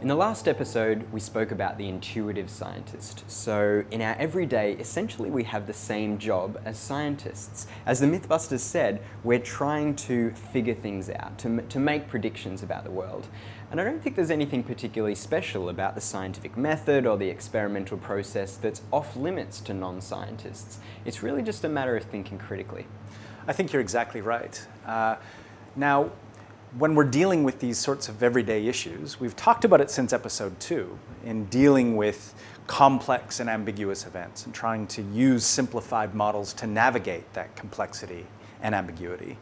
In the last episode, we spoke about the intuitive scientist. So in our everyday, essentially we have the same job as scientists. As the Mythbusters said, we're trying to figure things out, to, to make predictions about the world. And I don't think there's anything particularly special about the scientific method or the experimental process that's off limits to non-scientists. It's really just a matter of thinking critically. I think you're exactly right. Uh, now, when we're dealing with these sorts of everyday issues, we've talked about it since episode two, in dealing with complex and ambiguous events and trying to use simplified models to navigate that complexity and ambiguity.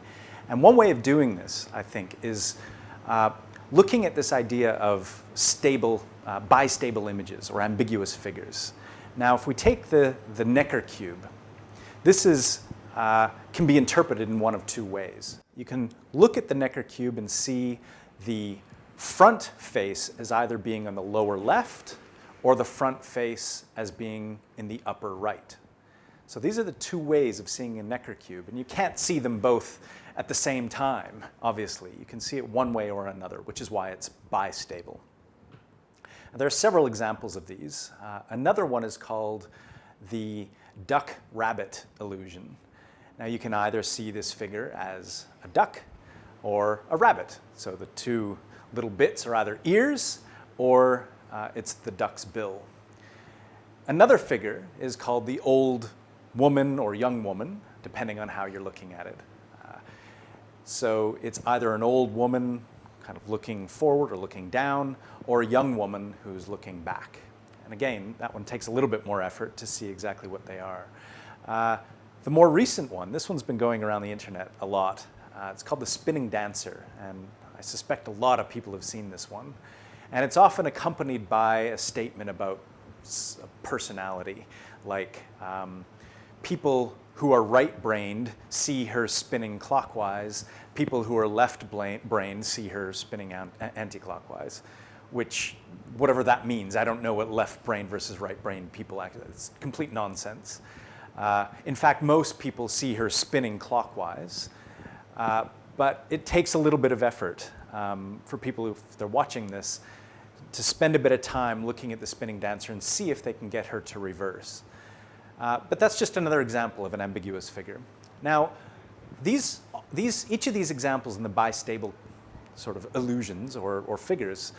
And one way of doing this, I think, is uh, looking at this idea of stable, uh, bistable images or ambiguous figures. Now, if we take the, the Necker cube, this is, uh, can be interpreted in one of two ways you can look at the Necker cube and see the front face as either being on the lower left or the front face as being in the upper right. So these are the two ways of seeing a Necker cube, and you can't see them both at the same time, obviously. You can see it one way or another, which is why it's bistable. There are several examples of these. Uh, another one is called the duck-rabbit illusion. Now you can either see this figure as a duck or a rabbit. So the two little bits are either ears or uh, it's the duck's bill. Another figure is called the old woman or young woman, depending on how you're looking at it. Uh, so it's either an old woman kind of looking forward or looking down, or a young woman who's looking back. And again, that one takes a little bit more effort to see exactly what they are. Uh, the more recent one, this one's been going around the internet a lot. Uh, it's called the Spinning Dancer, and I suspect a lot of people have seen this one. And it's often accompanied by a statement about personality, like um, people who are right-brained see her spinning clockwise, people who are left-brained see her spinning anti-clockwise, which, whatever that means, I don't know what left-brained versus right-brained people act, it's complete nonsense. Uh, in fact, most people see her spinning clockwise, uh, but it takes a little bit of effort um, for people who, if they're watching this, to spend a bit of time looking at the spinning dancer and see if they can get her to reverse. Uh, but that's just another example of an ambiguous figure. Now, these, these, each of these examples in the bistable sort of illusions or, or figures,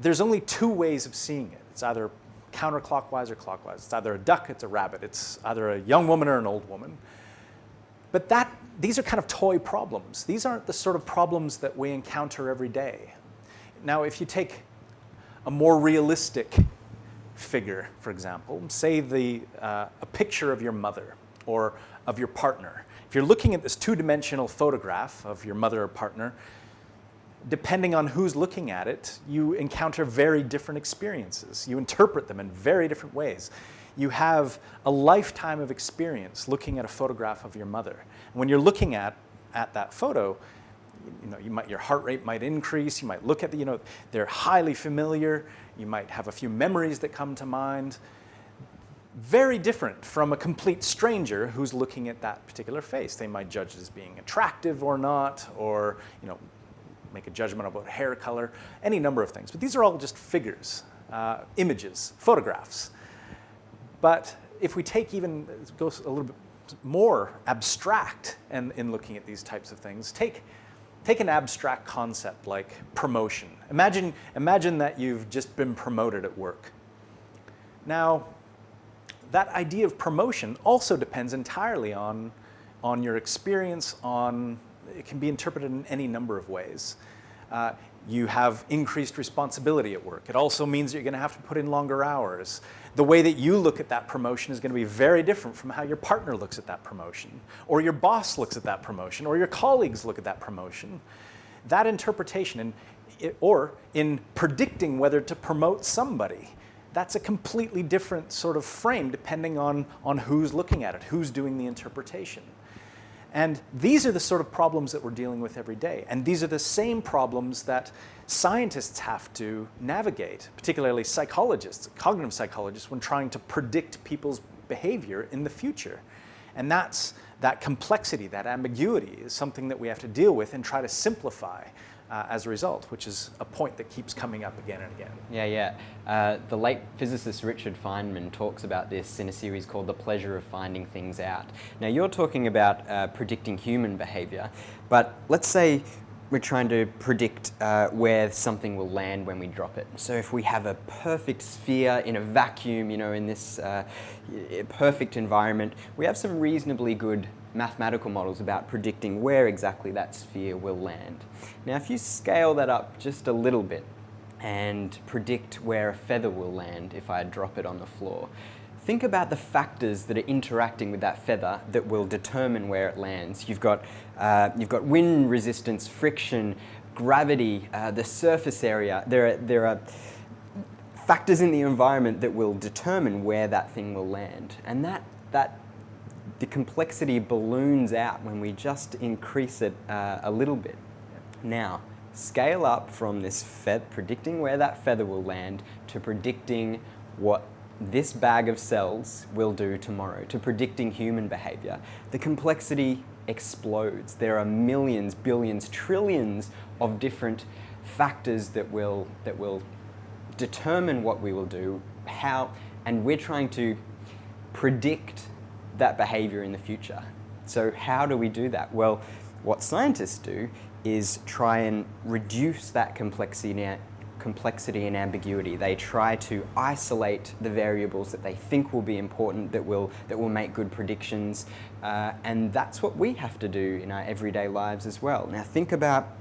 there's only two ways of seeing it. It's either counterclockwise or clockwise. It's either a duck, it's a rabbit. It's either a young woman or an old woman. But that, these are kind of toy problems. These aren't the sort of problems that we encounter every day. Now, if you take a more realistic figure, for example, say the, uh, a picture of your mother or of your partner. If you're looking at this two-dimensional photograph of your mother or partner, depending on who's looking at it, you encounter very different experiences. You interpret them in very different ways. You have a lifetime of experience looking at a photograph of your mother. When you're looking at, at that photo, you know, you might, your heart rate might increase, you might look at the, you know, they're highly familiar, you might have a few memories that come to mind. Very different from a complete stranger who's looking at that particular face. They might judge as being attractive or not, or, you know, make a judgment about hair color, any number of things. But these are all just figures, uh, images, photographs. But if we take even, go a little bit more abstract in, in looking at these types of things, take, take an abstract concept like promotion. Imagine, imagine that you've just been promoted at work. Now, that idea of promotion also depends entirely on, on your experience, on it can be interpreted in any number of ways. Uh, you have increased responsibility at work. It also means you're going to have to put in longer hours. The way that you look at that promotion is going to be very different from how your partner looks at that promotion, or your boss looks at that promotion, or your colleagues look at that promotion. That interpretation, in, or in predicting whether to promote somebody, that's a completely different sort of frame depending on, on who's looking at it, who's doing the interpretation. And these are the sort of problems that we're dealing with every day. And these are the same problems that scientists have to navigate, particularly psychologists, cognitive psychologists, when trying to predict people's behavior in the future. And that's that complexity, that ambiguity is something that we have to deal with and try to simplify uh, as a result, which is a point that keeps coming up again and again. Yeah, yeah. Uh, the late physicist Richard Feynman talks about this in a series called The Pleasure of Finding Things Out. Now, you're talking about uh, predicting human behavior, but let's say we're trying to predict uh, where something will land when we drop it. So if we have a perfect sphere in a vacuum, you know, in this uh, perfect environment, we have some reasonably good mathematical models about predicting where exactly that sphere will land. Now if you scale that up just a little bit and predict where a feather will land if I drop it on the floor, think about the factors that are interacting with that feather that will determine where it lands. You've got, uh, you've got wind resistance, friction, gravity, uh, the surface area. There are, there are factors in the environment that will determine where that thing will land. And that, that the complexity balloons out when we just increase it uh, a little bit. Now, scale up from this predicting where that feather will land to predicting what this bag of cells will do tomorrow, to predicting human behavior. The complexity explodes. There are millions, billions, trillions of different factors that will, that will determine what we will do, how, and we're trying to predict that behavior in the future. So how do we do that? Well, what scientists do is try and reduce that complexity, complexity and ambiguity. They try to isolate the variables that they think will be important, that will, that will make good predictions, uh, and that's what we have to do in our everyday lives as well. Now think about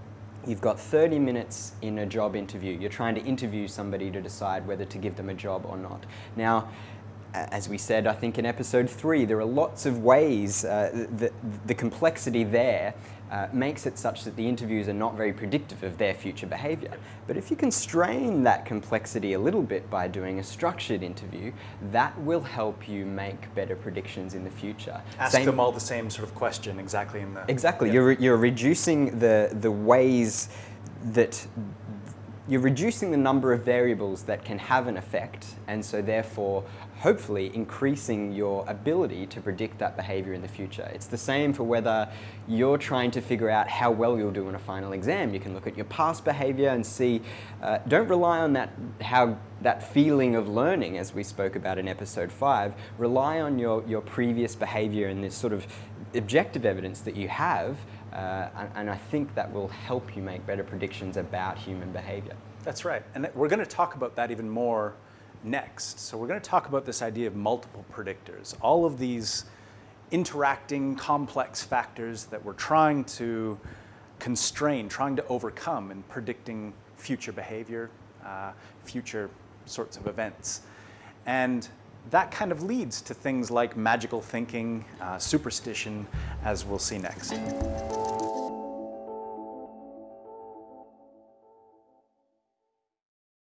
You've got 30 minutes in a job interview. You're trying to interview somebody to decide whether to give them a job or not. Now, as we said, I think in episode three, there are lots of ways uh, that the complexity there uh, makes it such that the interviews are not very predictive of their future behavior. But if you constrain that complexity a little bit by doing a structured interview, that will help you make better predictions in the future. Ask same, them all the same sort of question exactly in the... Exactly. Yeah. You're, you're reducing the, the ways that you're reducing the number of variables that can have an effect and so therefore hopefully increasing your ability to predict that behavior in the future. It's the same for whether you're trying to figure out how well you'll do in a final exam. You can look at your past behavior and see, uh, don't rely on that, how, that feeling of learning as we spoke about in episode five, rely on your, your previous behavior and this sort of objective evidence that you have uh, and, and I think that will help you make better predictions about human behavior. That's right. And we're going to talk about that even more next. So we're going to talk about this idea of multiple predictors. All of these interacting complex factors that we're trying to constrain, trying to overcome in predicting future behavior, uh, future sorts of events. And that kind of leads to things like magical thinking, uh, superstition, as we'll see next.